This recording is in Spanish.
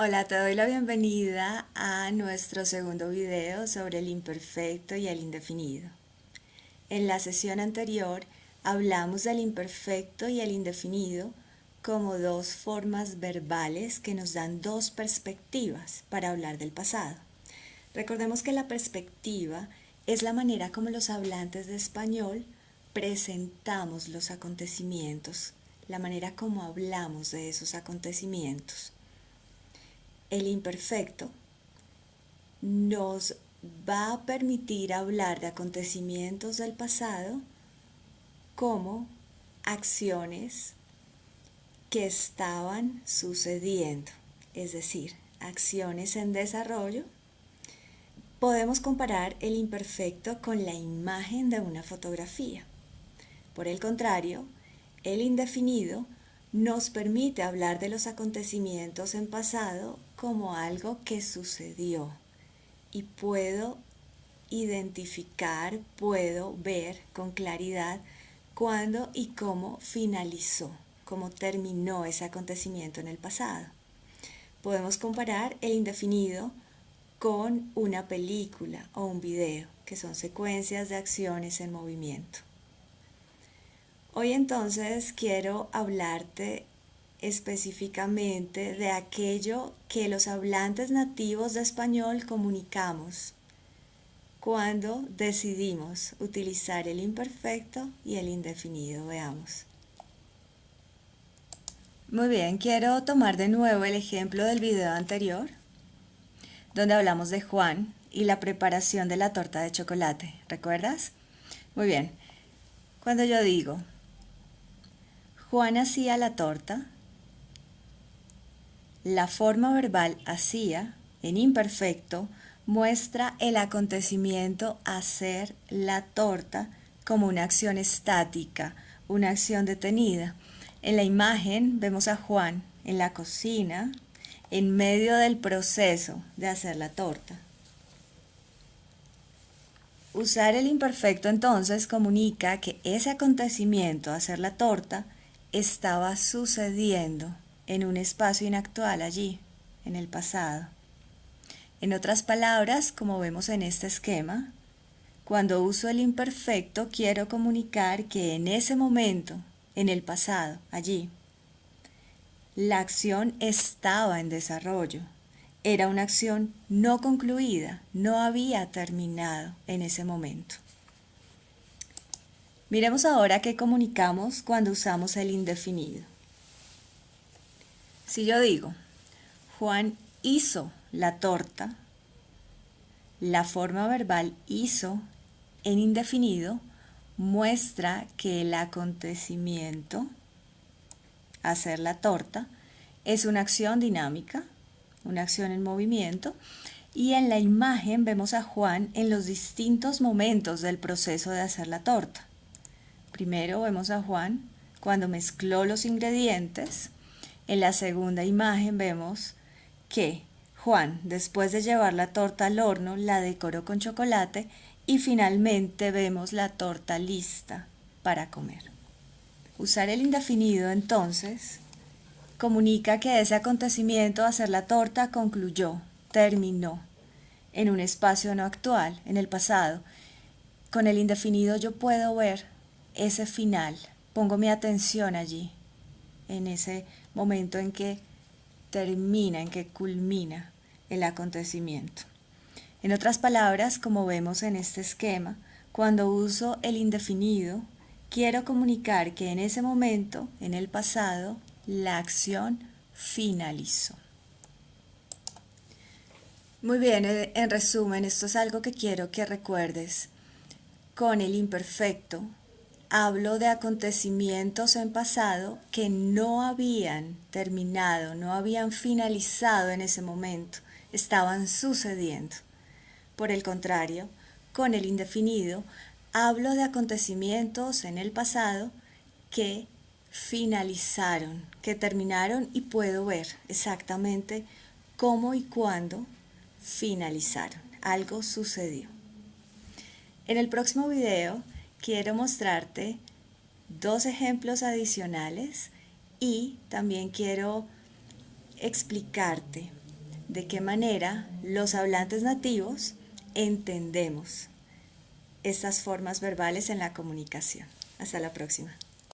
Hola, te doy la bienvenida a nuestro segundo video sobre el imperfecto y el indefinido. En la sesión anterior hablamos del imperfecto y el indefinido como dos formas verbales que nos dan dos perspectivas para hablar del pasado. Recordemos que la perspectiva es la manera como los hablantes de español presentamos los acontecimientos, la manera como hablamos de esos acontecimientos el imperfecto nos va a permitir hablar de acontecimientos del pasado como acciones que estaban sucediendo, es decir, acciones en desarrollo. Podemos comparar el imperfecto con la imagen de una fotografía. Por el contrario, el indefinido nos permite hablar de los acontecimientos en pasado como algo que sucedió y puedo identificar, puedo ver con claridad cuándo y cómo finalizó, cómo terminó ese acontecimiento en el pasado. Podemos comparar el indefinido con una película o un video, que son secuencias de acciones en movimiento. Hoy entonces quiero hablarte específicamente de aquello que los hablantes nativos de español comunicamos cuando decidimos utilizar el imperfecto y el indefinido. Veamos. Muy bien, quiero tomar de nuevo el ejemplo del video anterior, donde hablamos de Juan y la preparación de la torta de chocolate. ¿Recuerdas? Muy bien. Cuando yo digo, Juan hacía la torta, la forma verbal hacía, en imperfecto, muestra el acontecimiento hacer la torta como una acción estática, una acción detenida. En la imagen vemos a Juan en la cocina, en medio del proceso de hacer la torta. Usar el imperfecto entonces comunica que ese acontecimiento, hacer la torta, estaba sucediendo en un espacio inactual allí, en el pasado. En otras palabras, como vemos en este esquema, cuando uso el imperfecto quiero comunicar que en ese momento, en el pasado, allí, la acción estaba en desarrollo. Era una acción no concluida, no había terminado en ese momento. Miremos ahora qué comunicamos cuando usamos el indefinido. Si yo digo, Juan hizo la torta, la forma verbal hizo en indefinido muestra que el acontecimiento, hacer la torta, es una acción dinámica, una acción en movimiento, y en la imagen vemos a Juan en los distintos momentos del proceso de hacer la torta. Primero vemos a Juan cuando mezcló los ingredientes, en la segunda imagen vemos que Juan, después de llevar la torta al horno, la decoró con chocolate y finalmente vemos la torta lista para comer. Usar el indefinido entonces comunica que ese acontecimiento, hacer la torta, concluyó, terminó, en un espacio no actual, en el pasado. Con el indefinido yo puedo ver ese final, pongo mi atención allí, en ese momento en que termina, en que culmina el acontecimiento. En otras palabras, como vemos en este esquema, cuando uso el indefinido, quiero comunicar que en ese momento, en el pasado, la acción finalizó. Muy bien, en resumen, esto es algo que quiero que recuerdes. Con el imperfecto hablo de acontecimientos en pasado que no habían terminado, no habían finalizado en ese momento, estaban sucediendo. Por el contrario, con el indefinido, hablo de acontecimientos en el pasado que finalizaron, que terminaron y puedo ver exactamente cómo y cuándo finalizaron. Algo sucedió. En el próximo video quiero mostrarte dos ejemplos adicionales y también quiero explicarte de qué manera los hablantes nativos entendemos estas formas verbales en la comunicación. Hasta la próxima.